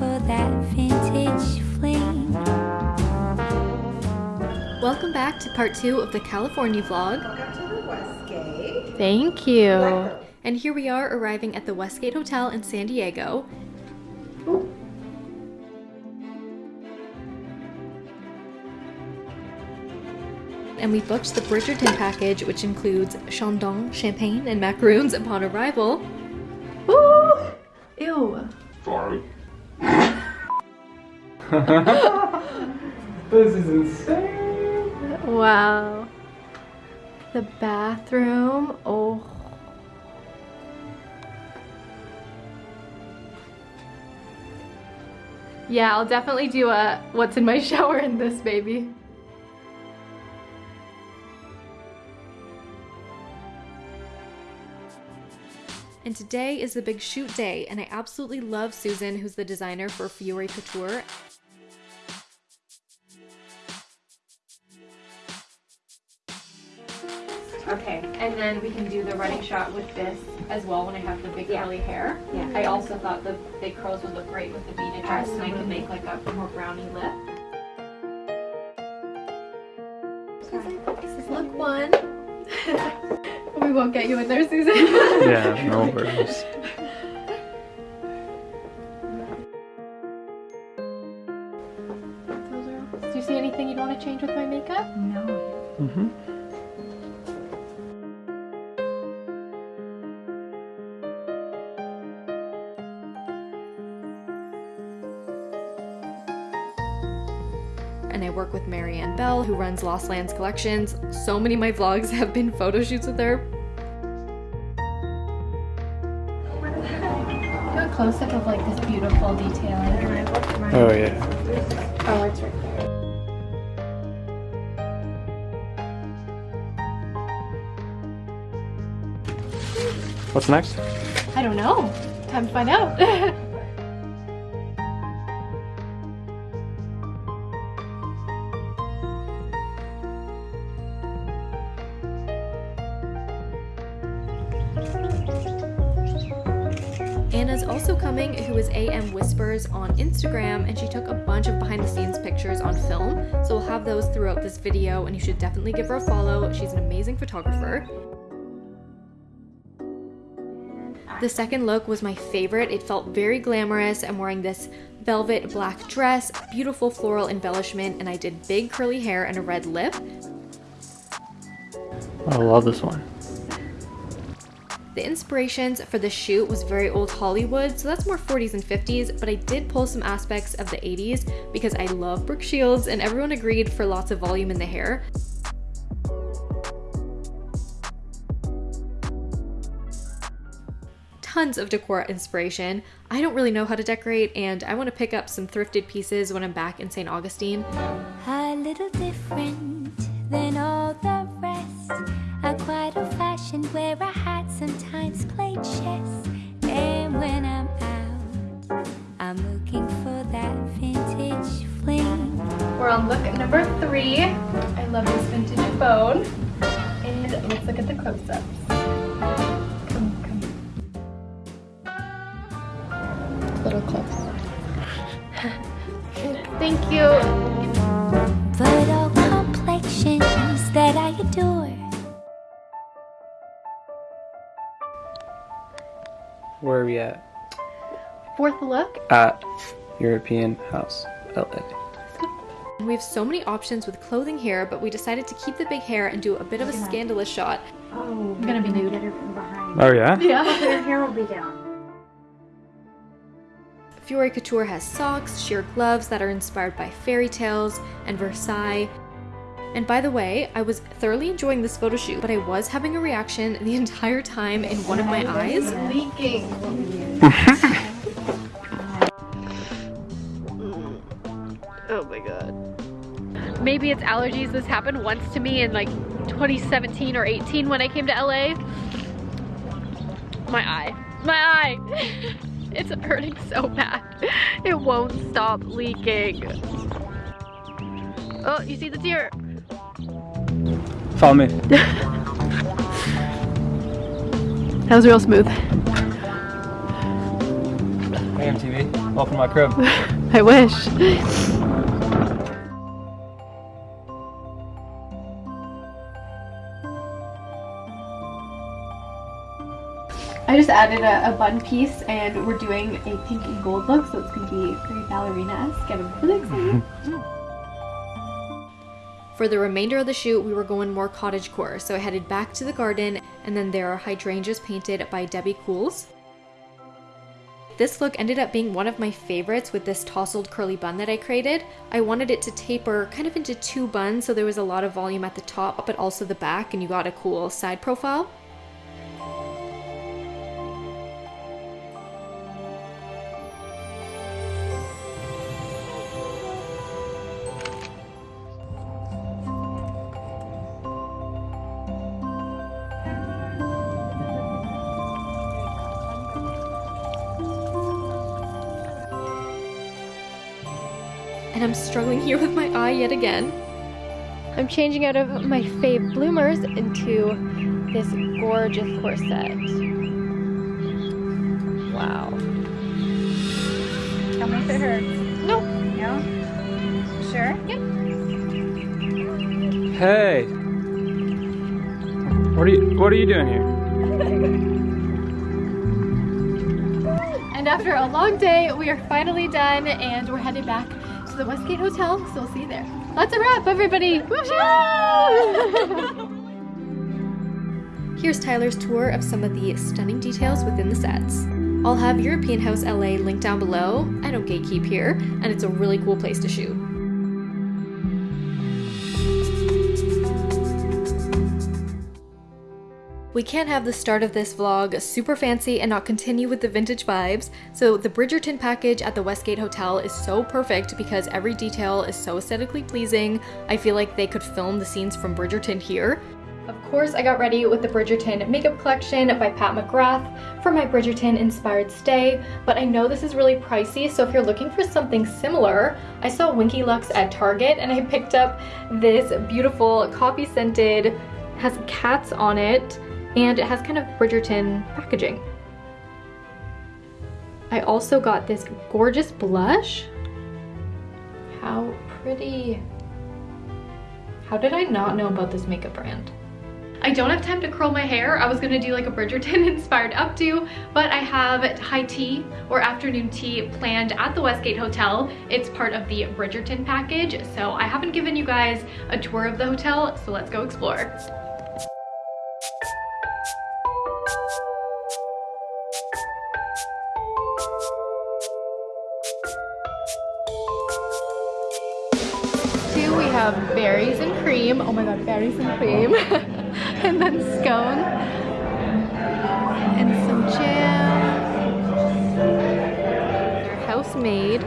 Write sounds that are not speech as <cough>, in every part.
for that vintage fling. Welcome back to part two of the California vlog. Welcome to the Westgate. Thank you. Welcome. And here we are arriving at the Westgate Hotel in San Diego. And we booked the Bridgerton package, which includes Chandon, champagne, and macaroons upon arrival. Woo! Ew. Sorry. <laughs> This is insane. Wow. The bathroom. Oh. Yeah, I'll definitely do a what's in my <laughs> shower in this baby. And today is the big shoot day, and I absolutely love Susan, who's the designer for Fiore Couture. Okay, and then we can do the running shot with this as well when I have the big curly hair. Yeah. I also thought the big curls would look great with the beaded dress and I could make like a more brownie lip. This is look one. <laughs> we won't get you in there, Susan. <laughs> Yeah, <laughs> no worries. Do you see anything you'd want to change with my makeup? No. Mm-hmm. And I work with Marianne Bell, who runs Lost Lands Collections. So many of my vlogs <laughs> have been photo shoots with her. Do a close up of like this beautiful detailing. Oh yeah. Oh, it's right there. What's next? I don't know. Time to find out. <laughs> Anna's also coming, who is AM Whispers on Instagram, and she took a bunch of behind the scenes pictures on film. So we'll have those throughout this video, and you should definitely give her a follow. She's an amazing photographer. The second look was my favorite. It felt very glamorous. I'm wearing this velvet black dress, beautiful floral embellishment, and I did big curly hair and a red lip. I love this one. The inspirations for the shoot was very old Hollywood, so that's more 40s and 50s, but I did pull some aspects of the 80s because I love Brooke Shields and everyone agreed for lots of volume in the hair. Tons of decor inspiration. I don't really know how to decorate and I want to pick up some thrifted pieces when I'm back in St. Augustine. A little different than all the rest. Quite old fashioned where I number three. I love this vintage phone. And let's look at the close-ups. Come, come. Little close. <laughs> Thank you. But all complexions that I adore. Where are we at? Fourth look. At European House, LA. We have so many options with clothing here, but we decided to keep the big hair and do a bit of a scandalous shot. Oh, I'm gonna be nude. Get her from behind. Oh yeah? Yeah. <laughs> Her hair will be down. Fiore Couture has socks, sheer gloves that are inspired by fairy tales and Versailles. And by the way, I was thoroughly enjoying this photo shoot, but I was having a reaction the <laughs> entire time in one of my eyes. Leaking. <laughs> Maybe it's allergies. This happened once to me in like 2017 or 18 when I came to LA. My eye. My eye! <laughs> it's hurting so bad. It won't stop leaking. Oh, you see the tear? Follow me. <laughs> That was real smooth. Hey MTV, welcome to my crib. <laughs> I wish. Just added a, a bun piece and we're doing a pink and gold look so it's going to be very ballerina-esque and I'm really mm-hmm. excited. Mm-hmm. For the remainder of the shoot, we were going more cottagecore, so I headed back to the garden, and then there are hydrangeas painted by Debbie Cools. This look ended up being one of my favorites with this tousled curly bun that I created. I wanted it to taper kind of into two buns so there was a lot of volume at the top but also the back and you got a cool side profile. And I'm struggling here with my eye yet again. I'm changing out of my fave bloomers into this gorgeous corset. Wow. Tell me if it hurts. Nope. No? Sure? Yep. Hey! What are you what are you doing here? And after a long day, we are finally done and we're headed back to the Westgate Hotel, so we'll see you there. That's a wrap, everybody! <laughs> Here's Tyler's tour of some of the stunning details within the sets. I'll have European House LA linked down below. I don't gatekeep here, and it's a really cool place to shoot. We can't have the start of this vlog super fancy and not continue with the vintage vibes, so the Bridgerton package at the Westgate Hotel is so perfect because every detail is so aesthetically pleasing. I feel like they could film the scenes from Bridgerton here. Of course, I got ready with the Bridgerton makeup collection by Pat McGrath for my Bridgerton inspired stay, but I know this is really pricey, so if you're looking for something similar, I saw Winky Lux at Target and I picked up this beautiful coffee scented, has cats on it, and it has kind of Bridgerton packaging. I also got this gorgeous blush. How pretty. How did I not know about this makeup brand? I don't have time to curl my hair. I was gonna do like a Bridgerton <laughs> inspired updo, but I have high tea or afternoon tea planned at the Westgate Hotel. It's part of the Bridgerton package, so I haven't given you guys a tour of the hotel, so let's go explore. Have berries and cream. Oh my god, berries and cream. <laughs> and then scone. And some jam. They're house made.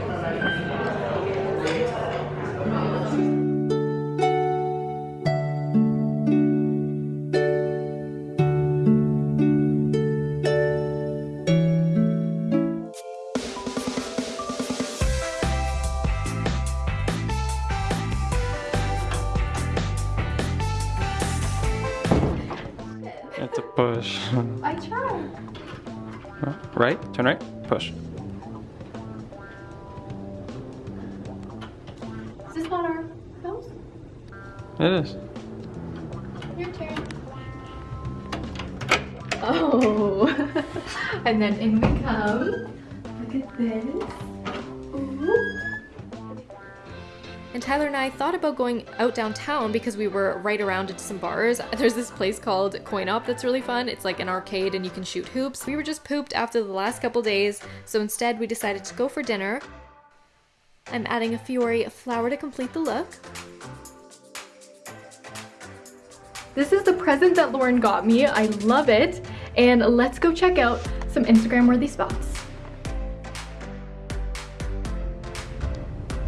Right? Turn right? Push. Is this not our house? It is. Your turn. Oh. <laughs> and then in we come. Look at this. And Tyler and I thought about going out downtown because we were right around into some bars. <laughs> There's this place called Coin Op that's really fun. It's like an arcade and you can shoot hoops. We were just pooped after the last couple days, so instead we decided to go for dinner. I'm adding a Fiore flower to complete the look. This is the present that Lauren got me. I love it. And let's go check out some Instagram worthy spots.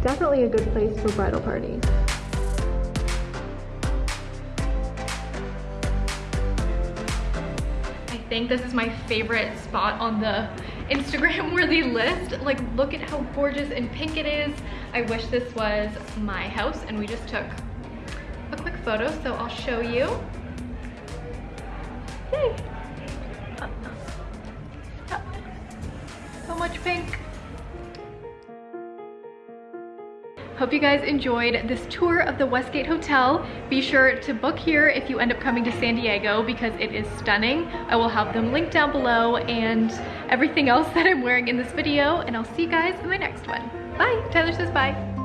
Definitely a good place for bridal parties. I think this is my favorite spot on the Instagram <laughs> worthy list. Like look at how gorgeous and pink it is. I wish this was my house and we just took a quick photo so I'll show you. Yay. Uh, so much pink. Hope you guys enjoyed this tour of the Westgate Hotel. Be sure to book here if you end up coming to San Diego because it is stunning. I will have them linked down below and everything else <laughs> that I'm wearing in this video and I'll see you guys in my next one. Bye, Tyler says bye.